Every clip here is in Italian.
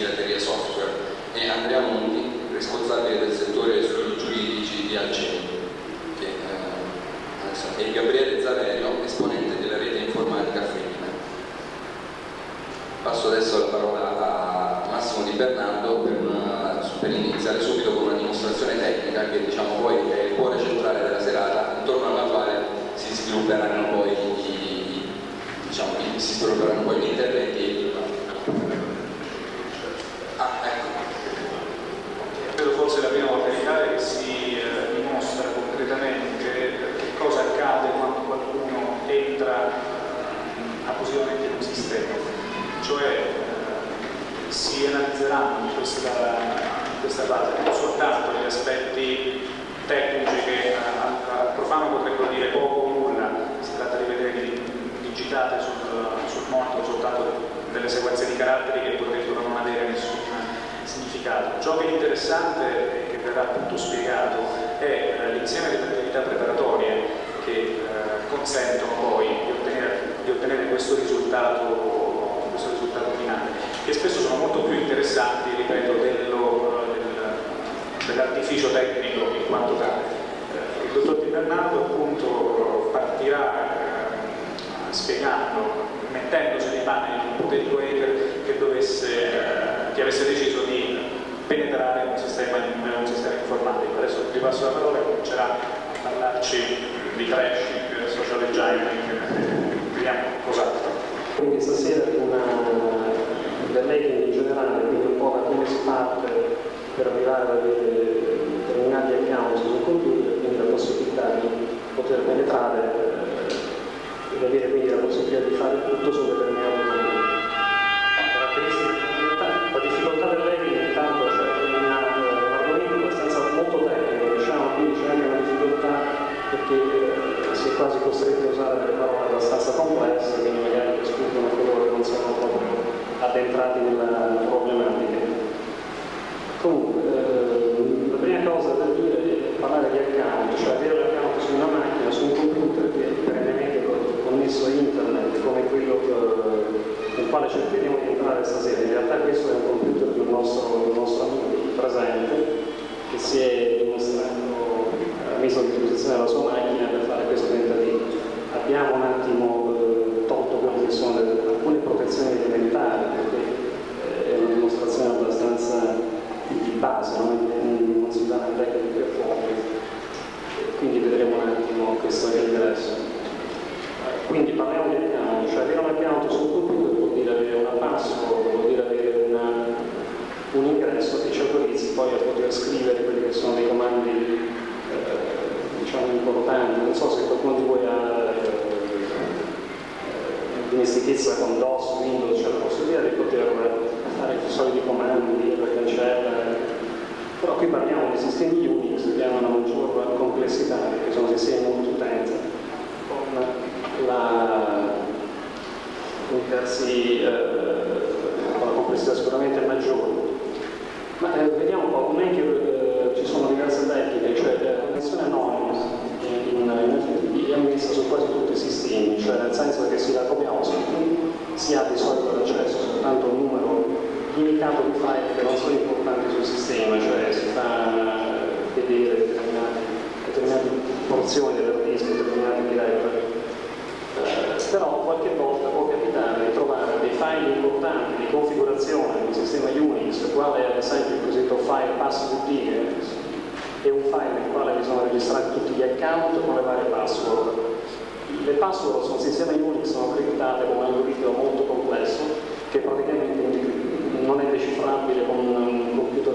pirateria software e Andrea Monti, responsabile del settore studi giuridici di Alceni, che, eh, e Gabriele Zaverio, esponente della rete informatica Femmina. Passo adesso la parola a Massimo Di Bernardo per, una, per iniziare subito con una dimostrazione tecnica che diciamo poi è il cuore centrale della serata, intorno alla quale si svilupperanno poi i, diciamo, si svilupperanno poi gli interventi Forse la prima volta in Italia che si eh, dimostra concretamente che cosa accade quando qualcuno entra eh, abusivamente in un sistema. Cioè eh, si analizzeranno in questa, questa fase non soltanto gli aspetti tecnici che al profano potrebbero dire poco o nulla, si tratta di vedere digitate sul, sul monitor soltanto delle sequenze di caratteri che potrebbero non avere nessun significato. Ciò che è interessante e che verrà appunto spiegato è eh, l'insieme delle attività preparatorie che eh, consentono poi di ottenere, di ottenere questo, risultato, questo, risultato, finale, che spesso sono molto più interessanti, ripeto, dello, del, dell'artificio tecnico in quanto tale. Eh, il dottor Di Bernardo appunto partirà spiegando mettendosi nei panni di un ipotetico hacker che, dovesse, eh, che avesse deciso di penetrare sistema, un sistema informatico. Adesso ti passo la parola e comincerà a parlarci di trashing, social engineering, vediamo cos'altro. Quindi stasera una dell'hacking in generale, quindi un po' da come si parte per arrivare avere determinati account sul computer, quindi la possibilità di poter penetrare ed avere quindi la possibilità di fare tutto su determinati addentrati nella problematica. Comunque, eh, la prima cosa da dire è parlare di account, cioè avere l'account su una macchina, su un computer che perennemente connesso a internet come quello eh, nel quale cercheremo decifrabile con un computer,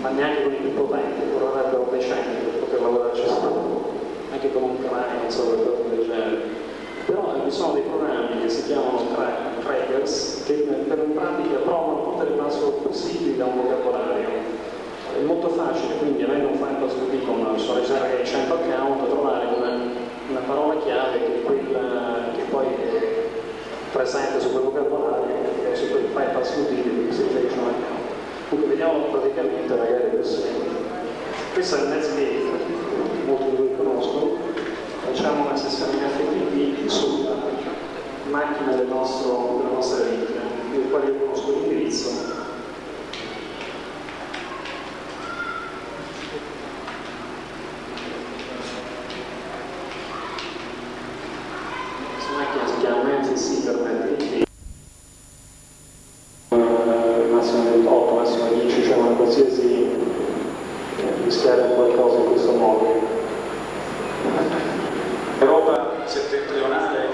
ma neanche con i più potenti, vorrebbero decenni per poter lavorarci sopra, anche con un cranio, non so, qualcosa del genere però ci sono dei programmi che si chiamano trackers che per pratica provano tutte le password possibili da un vocabolario. È molto facile, quindi avendo un file password con so che 100 account, trovare una, una, parola chiave che quella che poi è presente su quel vocabolario, su quel file password che si riferisce a un account. Quindi vediamo praticamente magari questo. Questo è il Netscape, molti di voi conoscono, facciamo una sessione in FTP sulla macchina del nostro, della nostra rete, del quale io conosco l'indirizzo si permette di chiedere eh, massimo 28, massimo 10, cioè una qualsiasi eh, rischiare qualcosa in questo modo. L'Europa settentrionale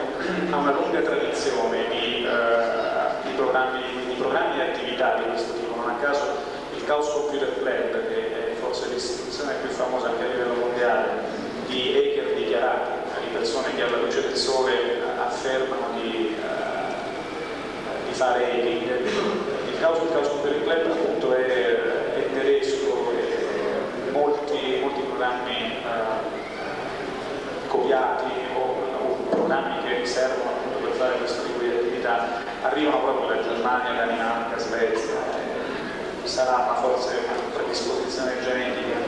ha una lunga tradizione di, eh, di, programmi, di, programmi, e attività di questo tipo, non a caso il Chaos Computer Club, che è forse l'istituzione più famosa anche a livello mondiale, di hacker dichiarati, di persone che alla luce del sole affermano di, fare hacking. Il Chaos, il Chaos Computer Club appunto è, è tedesco e molti, molti programmi uh, copiati o, o, programmi che riservano appunto per fare questo tipo di attività arrivano proprio da Germania, Danimarca, Svezia eh, sarà ma forse una predisposizione genetica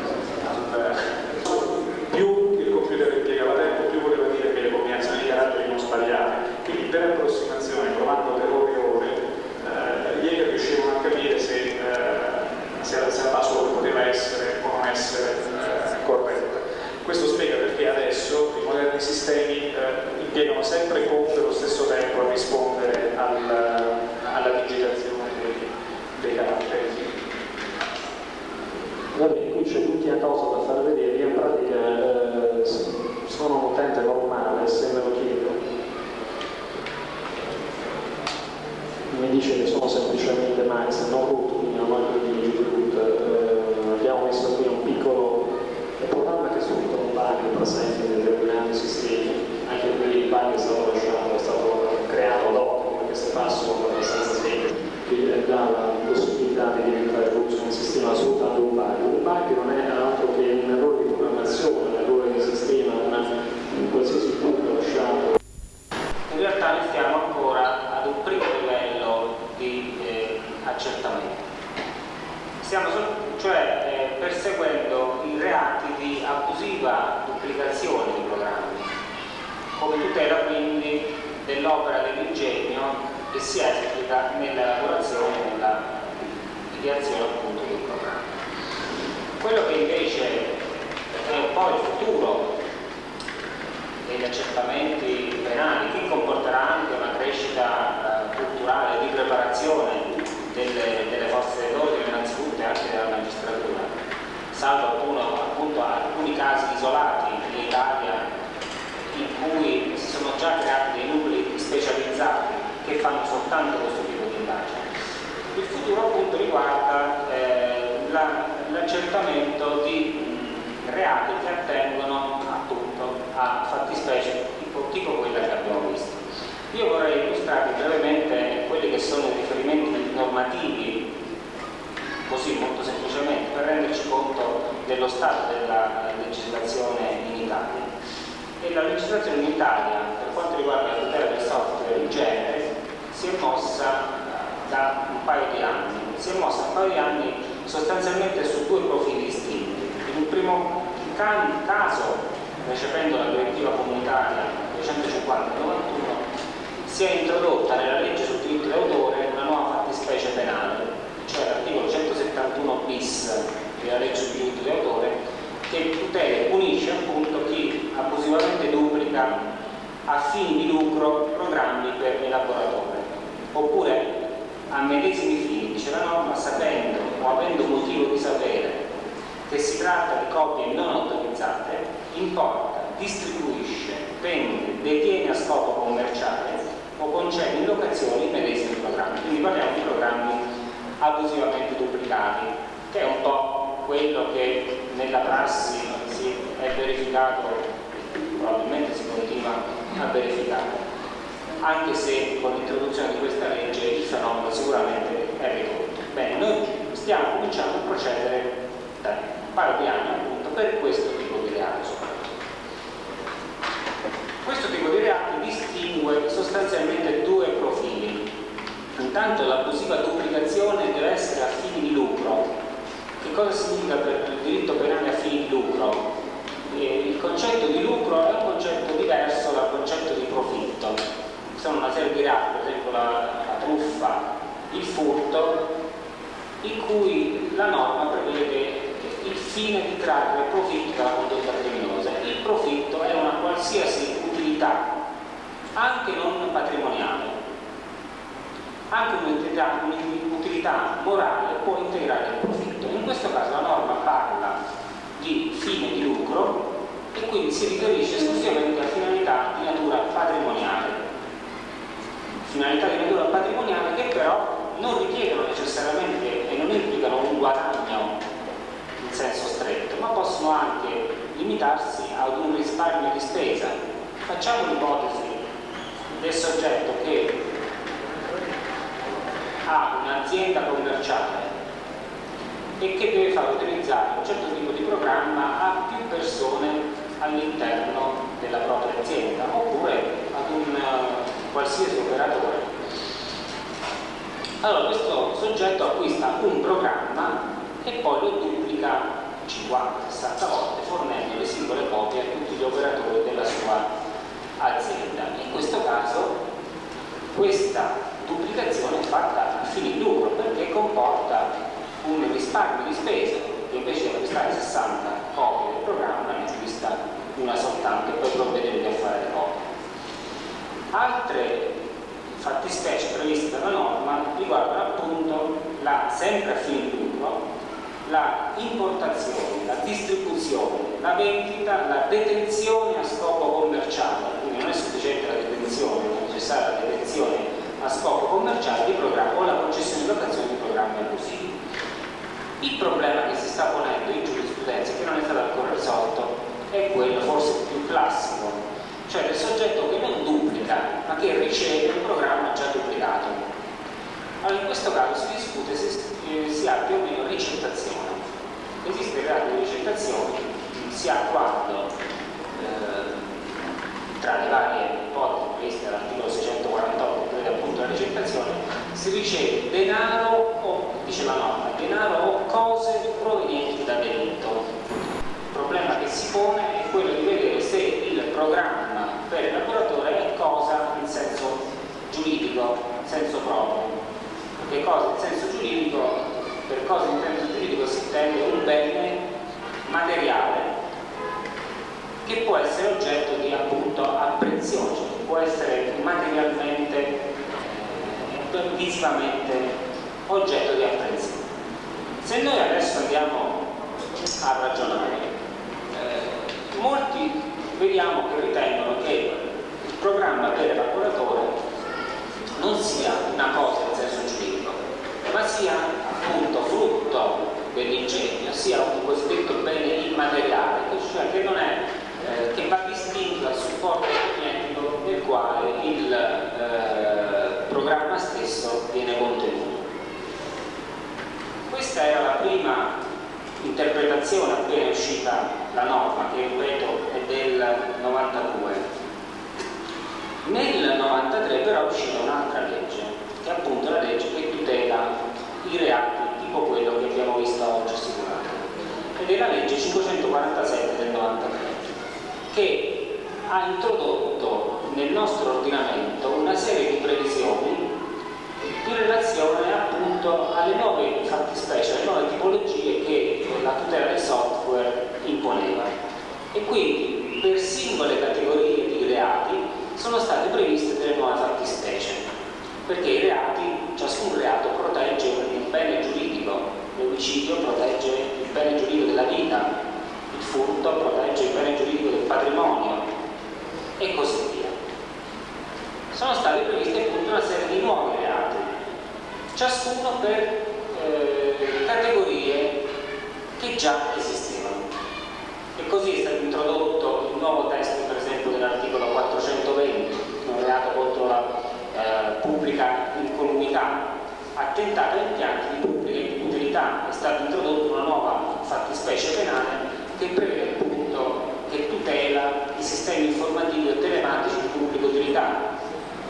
caso, recependo la direttiva comunitaria 250-91, si è introdotta nella legge sul diritto d'autore una nuova fattispecie penale, cioè l'articolo 171 bis della legge sul diritto d'autore che tutela e punisce appunto chi abusivamente duplica a fini di lucro programmi per elaboratore oppure a medesimi fini, dice la norma, sapendo o avendo motivo di sapere che si tratta di copie non autorizzate, importa, distribuisce, vende, detiene a scopo commerciale o concede in locazione i medesimi programmi. Quindi parliamo di programmi abusivamente duplicati, che è un po' quello che nella prassi si è verificato, probabilmente si continua a verificare, anche se con l'introduzione di questa legge il fenomeno sicuramente è ridotto. Bene, noi stiamo cominciando a procedere anni appunto per questo tipo di reato questo tipo di reati distingue sostanzialmente due profili. Intanto l'abusiva duplicazione deve essere a fini di lucro. Che cosa significa per il diritto penale a fini di lucro? Eh, il concetto di lucro è un concetto diverso dal concetto di profitto. Ci sono una serie di reati, per esempio la, la truffa, il furto, in cui la norma prevede il fine di trarre profitto dalla condotta criminosa. Il profitto è una qualsiasi utilità, anche non patrimoniale, un'utilità morale può integrare il profitto. In questo caso la norma parla di fine di lucro e quindi si riferisce esclusivamente a finalità di natura patrimoniale. Finalità di natura patrimoniale che però non richiedono necessariamente e non implicano un guadagno senso stretto, ma possono anche limitarsi ad un risparmio di spesa. Facciamo l'ipotesi del soggetto che ha un'azienda commerciale e che deve far utilizzare un certo tipo di programma a più persone all'interno della propria azienda oppure ad un uh, qualsiasi operatore. Allora questo soggetto acquista un programma e poi lo duplica 50-60 volte fornendo le singole copie a tutti gli operatori della sua azienda. In questo caso questa duplicazione è fatta a fini di lucro perché comporta un risparmio di spesa che invece di acquistare 60 copie del programma ne acquista una soltanto e poi provvederete a fare le copie. Altre fattispecie previste dalla norma riguardano appunto la, sempre a fini di lucro, la importazione, la distribuzione, la vendita, la detenzione a scopo commerciale, quindi non è sufficiente la detenzione, è necessaria la detenzione a scopo commerciale di programma o la concessione di locazione di programmi abusivi. Il problema che si sta ponendo in giurisprudenza, che non è stato ancora risolto, è quello forse più classico, cioè del soggetto che non duplica, ma che riceve un programma già duplicato. Allora in questo caso si discute se si ha più o meno ricettazione. Esiste il reato di ricettazione, si ha quando eh, tra le varie ipotesi previste dall'articolo 648 che prevede appunto la ricettazione, si riceve denaro o, dice la norma, denaro o cose provenienti da delitto. Il problema che si pone è quello di vedere se il programma per il lavoratore è cosa in senso giuridico, in senso proprio. Perché cosa in senso giuridico, per cosa in senso giuridico si intende un bene materiale che può essere oggetto di appunto apprensione, cioè può essere materialmente, eh, visivamente oggetto di apprensione. Se noi adesso andiamo a ragionare, eh, molti vediamo che ritengono che il programma per lavoratore non sia una cosa ma sia appunto frutto dell'ingegno, sia un cosiddetto bene immateriale, cioè che non è eh, che va distinto dal supporto tecnico nel quale il eh, programma stesso viene contenuto. Questa era la prima interpretazione appena uscita la norma, che ripeto è del 92. Nel 93 però è uscita un'altra legge, che è appunto la legge che tutela i reati tipo quello che abbiamo visto oggi assicurato, ed è la legge 547 del 93 che ha introdotto nel nostro ordinamento una serie di previsioni in relazione appunto alle nuove fattispecie, alle nuove tipologie che la tutela del software imponeva. E quindi per singole categorie di reati sono state previste delle nuove fattispecie, perché i reati, ciascun reato protegge il bene giuridico, l'omicidio protegge il bene giuridico della vita, il furto protegge il bene giuridico del patrimonio e così via. Sono stati previsti appunto una serie di nuovi reati, ciascuno per eh, categorie che già esistevano. E così è stato introdotto il nuovo testo, per esempio, dell'articolo 420, un reato contro la eh, pubblica incolumità, attentato a impianti di pubblica utilità. È stata introdotta una nuova fattispecie penale che prevede appunto che tutela i sistemi informativi e telematici di pubblica utilità.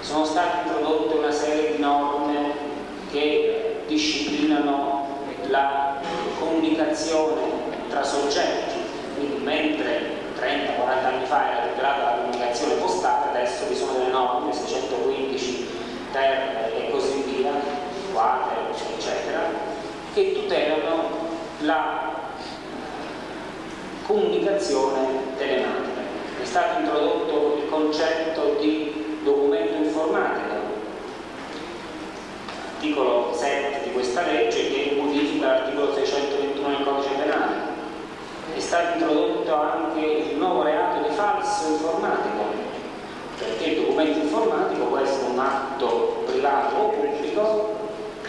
Sono state introdotte una serie di norme che disciplinano la comunicazione tra soggetti, quindi mentre 30-40 anni fa era tutelata la comunicazione postale, adesso vi sono delle norme 615 ter sessuale, eccetera, che tutelano la comunicazione telematica. È stato introdotto il concetto di documento informatico, articolo 7 di questa legge che modifica l'articolo 621 del codice penale. È stato introdotto anche il nuovo reato di falso informatico, perché il documento informatico può essere un atto privato o pubblico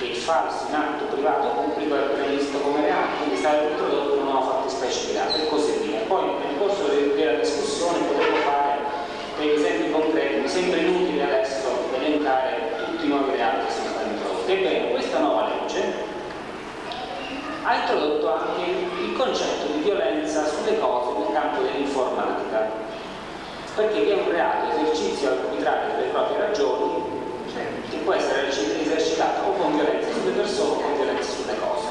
il falso in atto privato o pubblico era previsto come reato, quindi sarebbe introdotto una nuova fattispecie di reato e così via. Poi nel corso della discussione potremo fare degli esempi concreti, mi sembra inutile adesso elencare tutti i nuovi reati che sono stati introdotti. Ebbene, questa nuova legge ha introdotto anche il concetto di violenza sulle cose nel campo dell'informatica, perché vi è un reato esercizio arbitrario delle proprie ragioni può essere esercitato o con violenza sulle persone o con violenza sulle cose.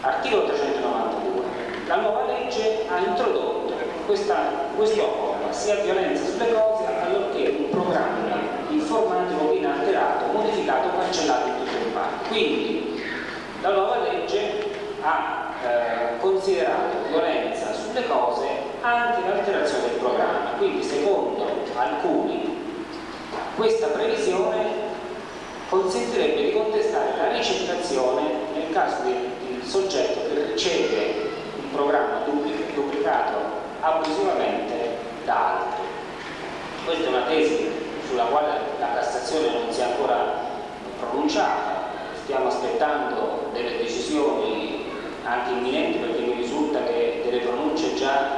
Articolo 392. La nuova legge ha introdotto questa questione, sia violenza sulle cose allorché un programma informatico inalterato, modificato o cancellato in tutto il parti. Quindi la nuova legge ha eh, considerato violenza sulle cose anche l'alterazione del programma. Quindi secondo alcuni questa previsione consentirebbe di contestare la ricettazione nel caso del soggetto che riceve un programma duplicato abusivamente da altri. Questa è una tesi sulla quale la Cassazione non si è ancora pronunciata, stiamo aspettando delle decisioni anche imminenti perché mi risulta che delle pronunce già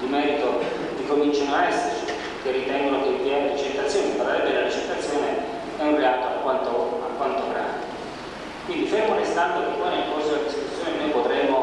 di merito ricominciano a esserci, che ritengono che il PM è un reato alquanto, alquanto grave. Quindi fermo restando che poi nel corso della discussione noi potremo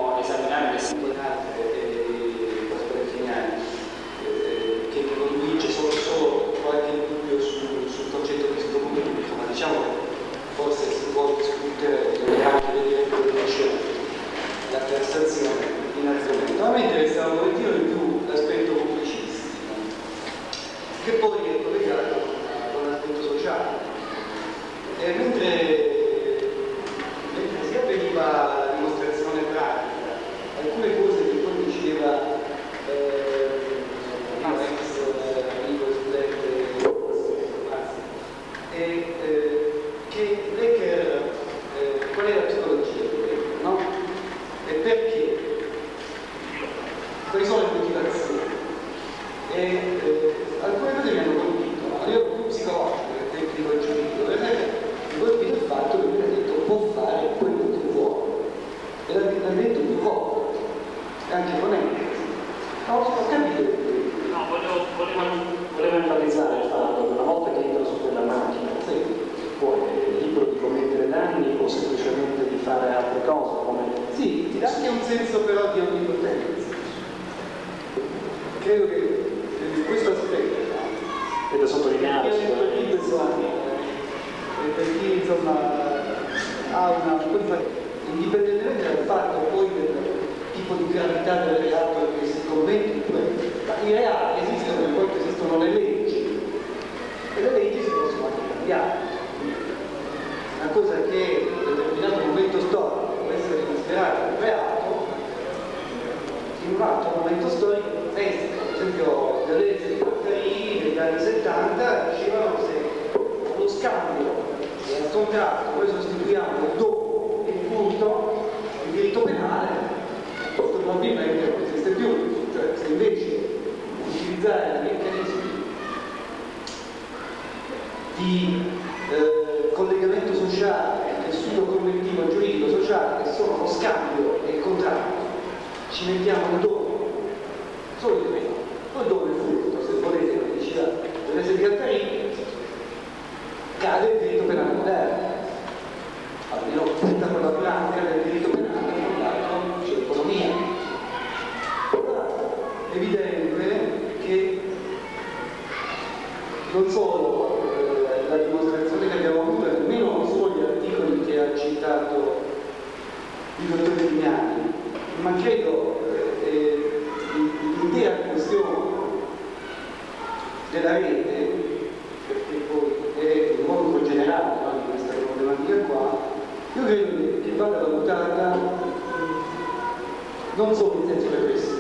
Don't throw.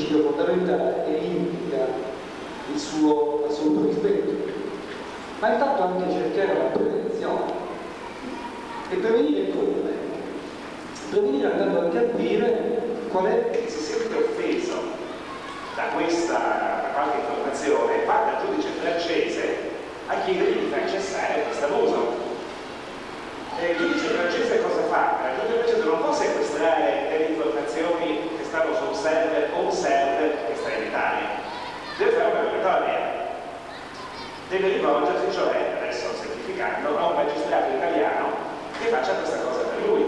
Principio fondamentale e implica il suo assoluto rispetto, ma intanto anche cercare la prevenzione. E prevenire come? Prevenire andando a capire qual è si sente offeso da questa da qualche informazione va dal giudice francese a chiedergli di far cessare questo abuso. E il giudice francese cosa fa? Il giudice francese non può sequestrare delle informazioni che stanno su un server o un server che sta in Italia. Deve fare una rogatoria. Deve rivolgersi, cioè, adesso semplificando, a un magistrato italiano che faccia questa cosa per lui,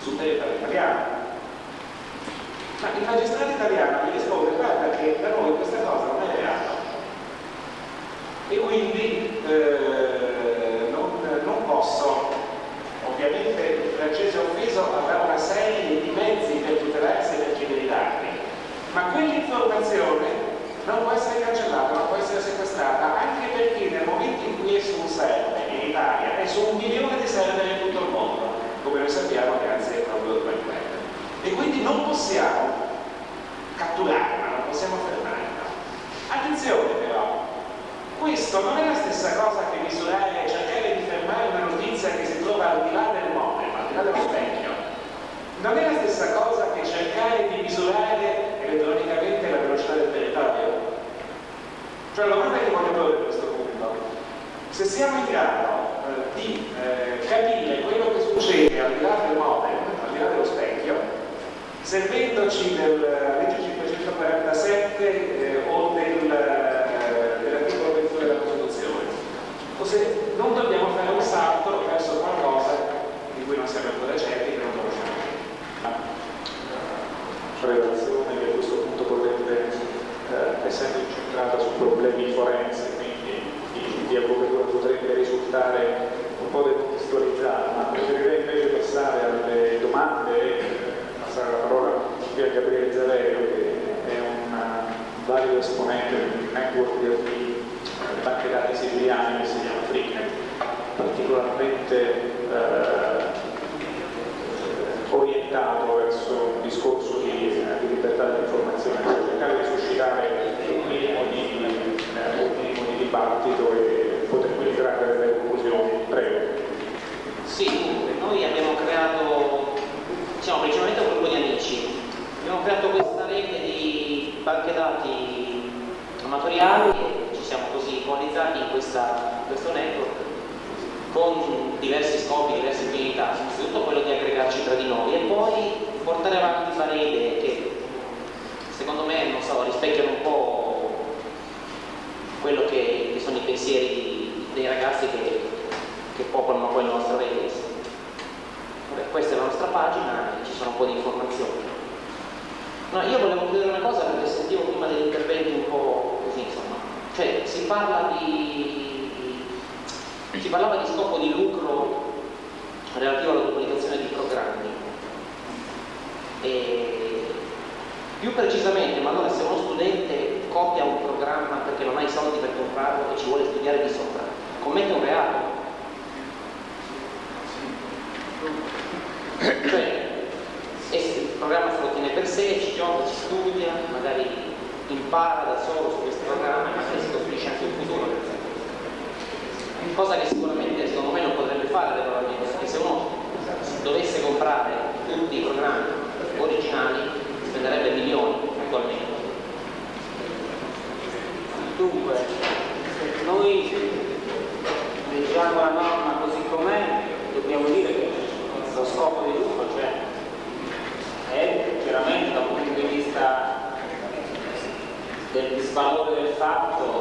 sul territorio italiano. Ma il magistrato italiano gli risponde guarda che da noi questa cosa non è reato e quindi eh, non, non, posso ovviamente il francese offeso avrà una serie di mezzi per tutelarsi e per chiedere i dati ma quell'informazione non può essere cancellata, non può essere sequestrata anche perché nel momento in cui è su un server in Italia è su un milione di server in tutto il mondo come noi sappiamo grazie proprio al web e quindi non possiamo catturarla, non possiamo fermarla. Attenzione però, questo non è la stessa cosa che misurare, cercare di fermare una notizia che si trova al di là del modem, al di là dello specchio. Cioè la domanda che voglio porre a questo punto, se siamo in grado eh, di eh, capire quello che succede al di là del modem, al di là dello specchio, servendoci della legge 547 eh, o del, eh, dell'articolo 21 della Costituzione, o se non dobbiamo fare un salto verso qualcosa di cui non siamo ancora certi che non conosciamo. relazione che a questo punto potrebbe, eh, essendo incentrata su problemi forensi, quindi di, di avvocatura, potrebbe risultare un po' decontestualizzata, ma preferirei invece passare alle domande e passare la parola qui a Gabriele Zaverio, che è un valido esponente del network di banche dati siciliane che si chiama Freenet, particolarmente eh, orientato verso un discorso di, di libertà dell'informazione, per cercare di suscitare un minimo di, eh, un minimo di dibattito e poter quindi trarre delle conclusioni. Prego. Sì, noi abbiamo creato, siamo principalmente un gruppo di amici, abbiamo creato questa rete di banche dati amatoriali e ci siamo così coalizzati in questa, questo network con diversi scopi, diverse finalità, innanzitutto quello di aggregarci tra di noi e poi portare avanti varie idee che secondo me so, rispecchiano un po' quello che, che sono i pensieri dei ragazzi che, che popolano poi il nostro rete. Vabbè, questa è la nostra pagina, ci sono un po' di informazioni. No, io volevo chiedere una cosa perché sentivo prima degli interventi un po' così, insomma. Cioè, si parla di si parlava di scopo di lucro relativo alla duplicazione di programmi. E più precisamente, ma allora se uno studente copia un programma perché non ha i soldi per comprarlo e ci vuole studiare di sopra, commette un reato. Cioè, il programma se lo tiene per sé, ci gioca, ci studia, magari impara da solo su questi programmi, magari si costruisce anche un futuro cosa che sicuramente secondo me non potrebbe fare regolarmente, perché se uno dovesse comprare tutti i programmi originali spenderebbe milioni attualmente. Dunque, se noi leggiamo la norma così com'è, dobbiamo dire che lo scopo di tutto cioè, è chiaramente da un punto di vista del disvalore del fatto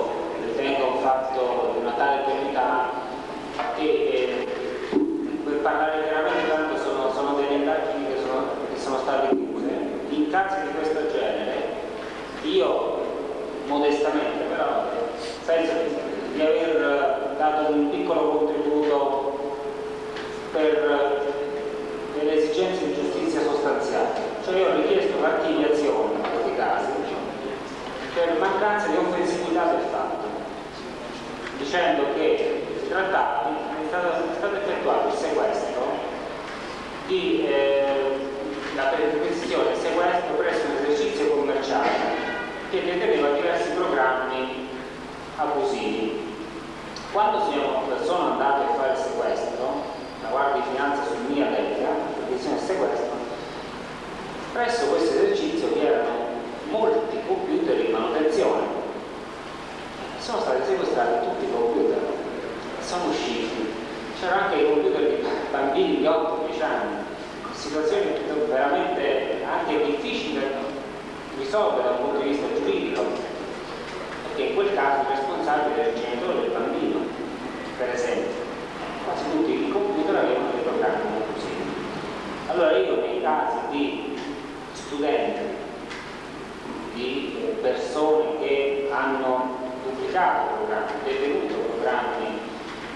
duplicato programmi, detenuto programmi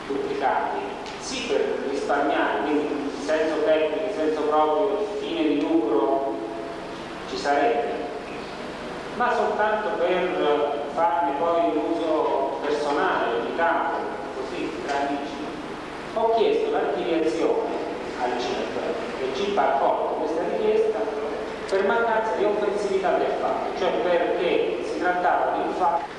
duplicati, sì per risparmiare, quindi senso tecnico, senso proprio, fine di lucro ci sarebbe, ma soltanto per farne poi un uso personale, di campo, così tra amici. Ho chiesto l'archiviazione al CIP e il CIP ha accolto questa richiesta per mancanza di offensività del fatto, cioè perché si trattava di un fatto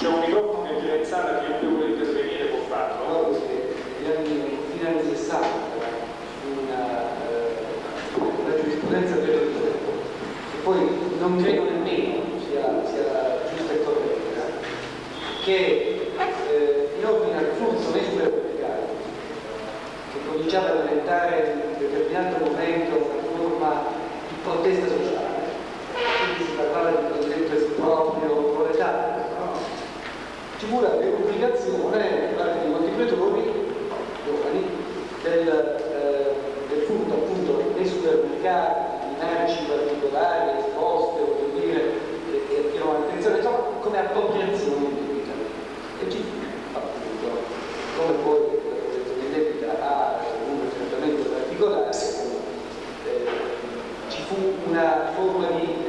c'è un microfono che gira in sala chi più vuole intervenire può farlo. No, negli anni, negli anni 60 una, eh, una giurisprudenza per il tempo e poi non credo nemmeno sia, sia giusta e corretta che ecco. eh, in ordine al flusso dei supermercati che cominciava a diventare in un determinato momento una forma di protesta sociale ci stipulare l'obbligazione da parte molti coltivatori giovani del, eh, del furto appunto nei supermercati, in merci particolari, esposte, voglio dire, che attirano l'attenzione, insomma come appropriazione di debita. E chi appunto, come poi la l'appropriazione di debita ha un trattamento particolare, eh, ci fu una forma di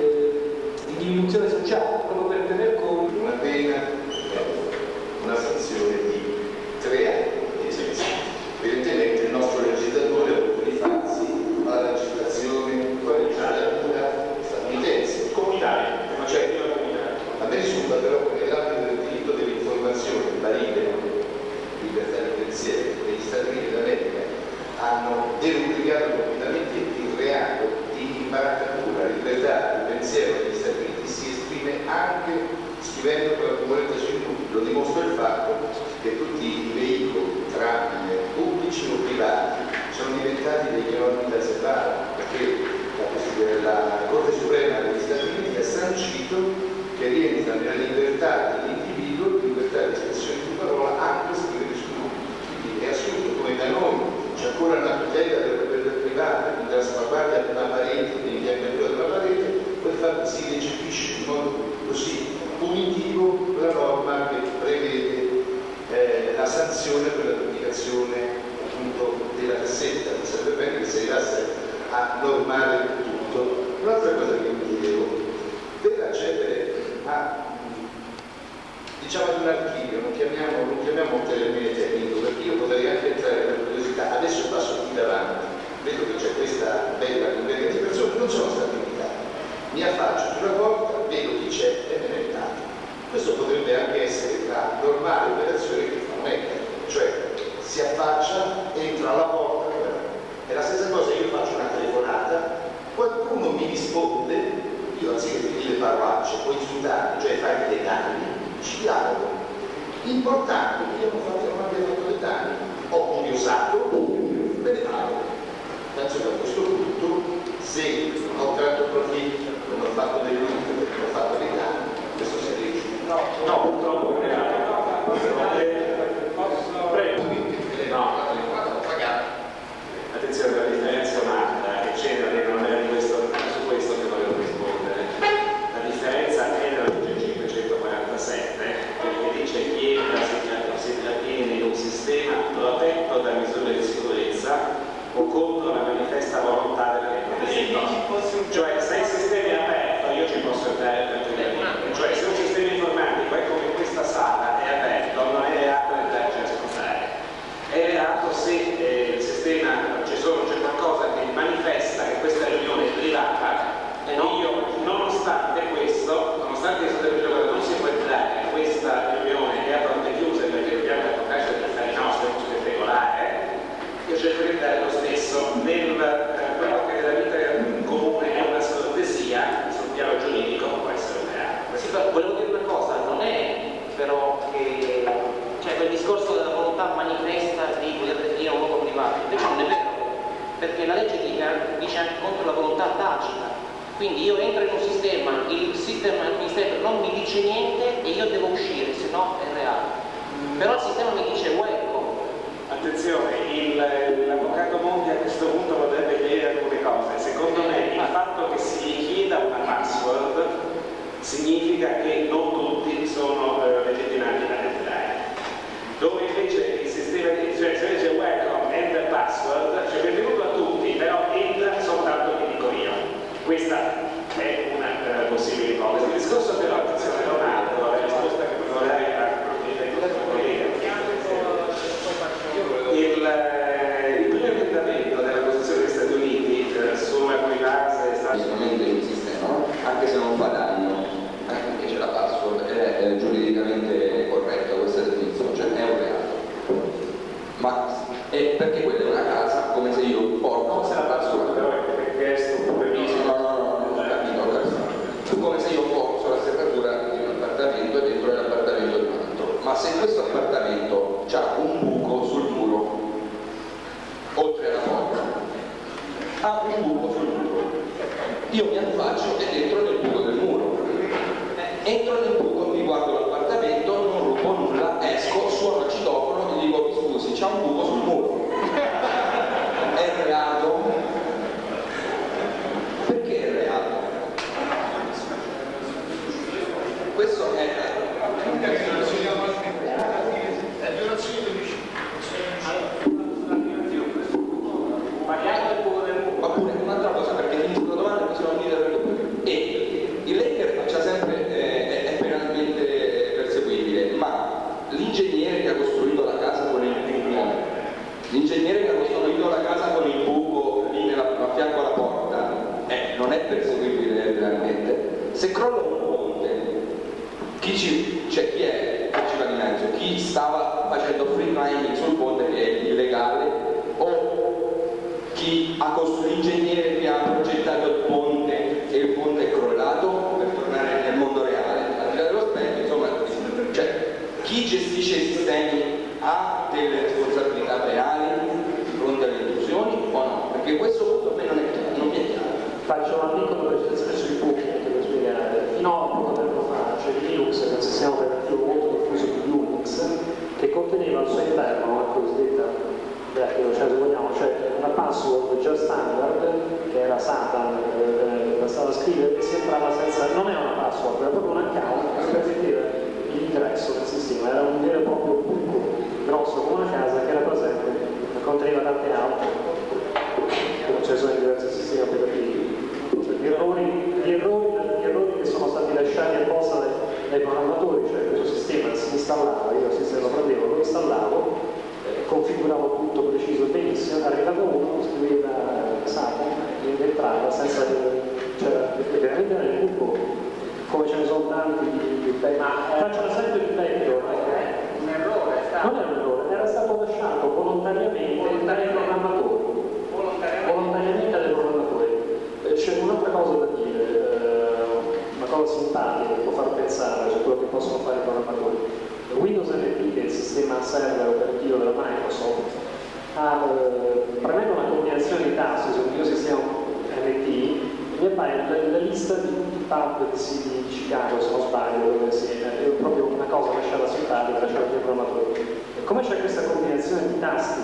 abbracciare i programmatori. E come c'è questa combinazione di tasti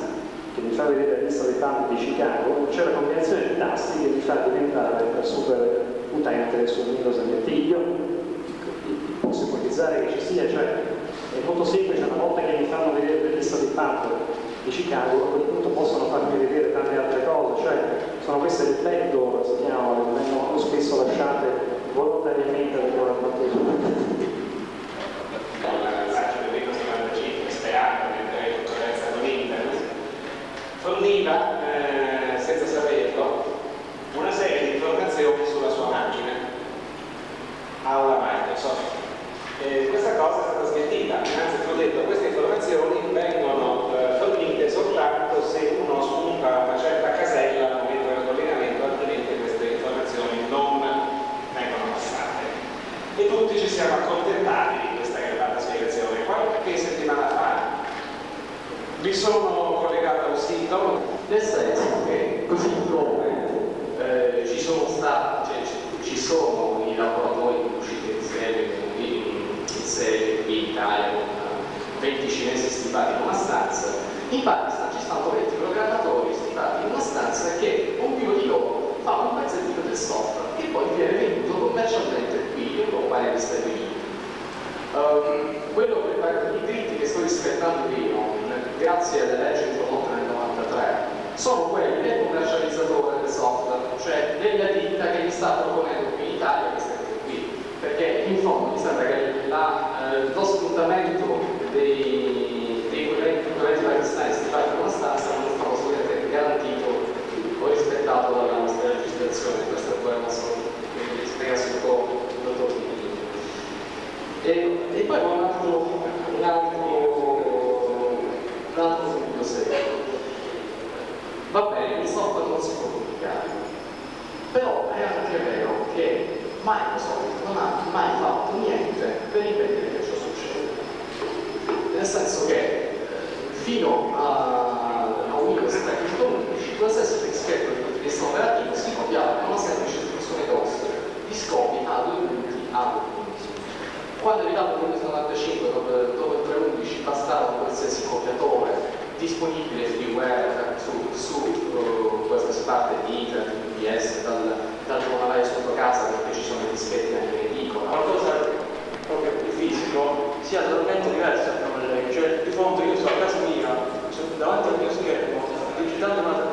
che mi fa vedere adesso le fan di Chicago, c'è la combinazione di tasti che mi fa diventare per super utente su Windows NT. Io posso ipotizzare che ci sia, cioè è molto semplice, una volta che mi fanno vedere le lista di pub di Chicago, a quel punto possono farmi vedere tante altre cose, cioè sono queste le backdoor, si chiamano, che vengono spesso lasciate volontariamente dal programmatore. Ehm, quello che, I diritti che sto rispettando io, grazie alle leggi introdotte nel 93, sono quelli del commercializzatore del software, cioè della ditta che mi sta proponendo qui in Italia che cose qui, perché in fondo mi sembra che la Microsoft non ha mai fatto niente per impedire che ciò succeda. Nel senso che fino a, a Windows 3.11 la stessa di vista operativo si copiava con una semplice funzione DOS di scopi ad uniti ad uniti. Quando è arrivato Windows 95 dopo il 3.11 bastava qualsiasi copiatore disponibile freeware su, su uh, qualsiasi parte di internet, di S, dal, tanto dal giornale sotto casa perché ci sono i dischetti anche in edicola, qualcosa proprio più fisico sia totalmente diverso dal problema. Cioè, di fondo io sto a casa mia, davanti al mio schermo, digitando una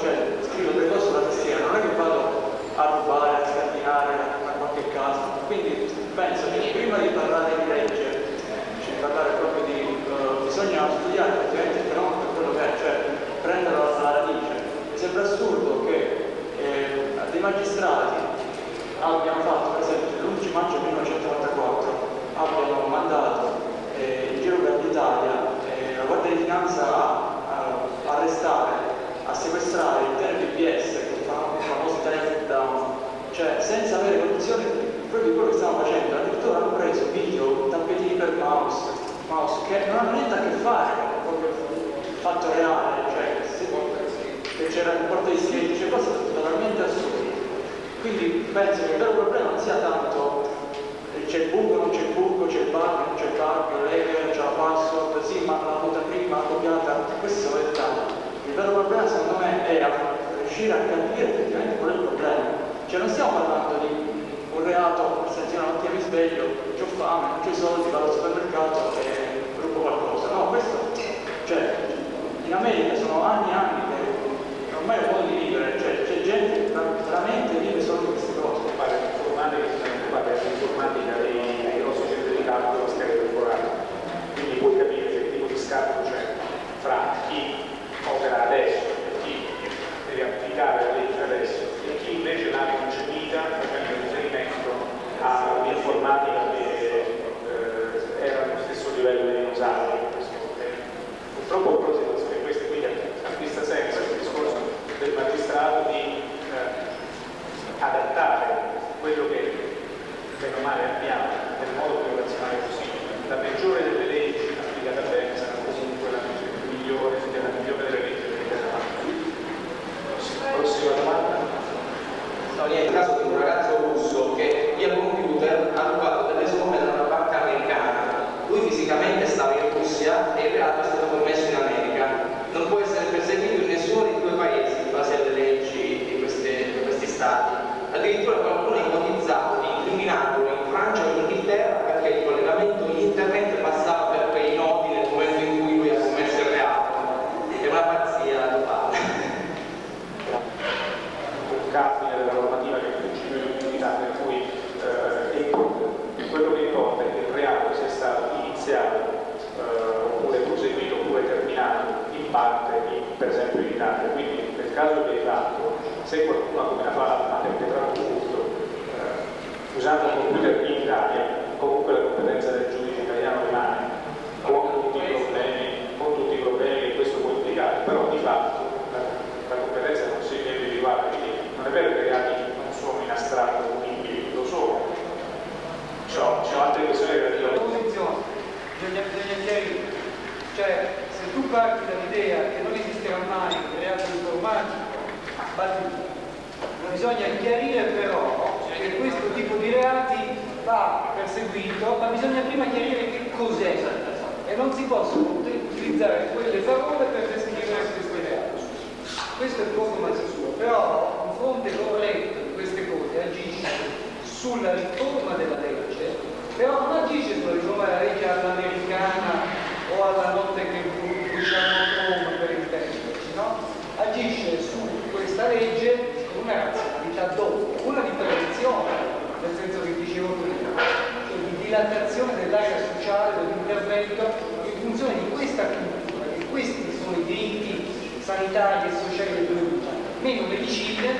qualità che sociale è venuta, meno medicine,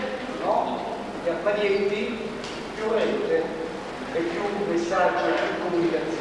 no? gli apparenti, più rete e più messaggio, più comunicazione.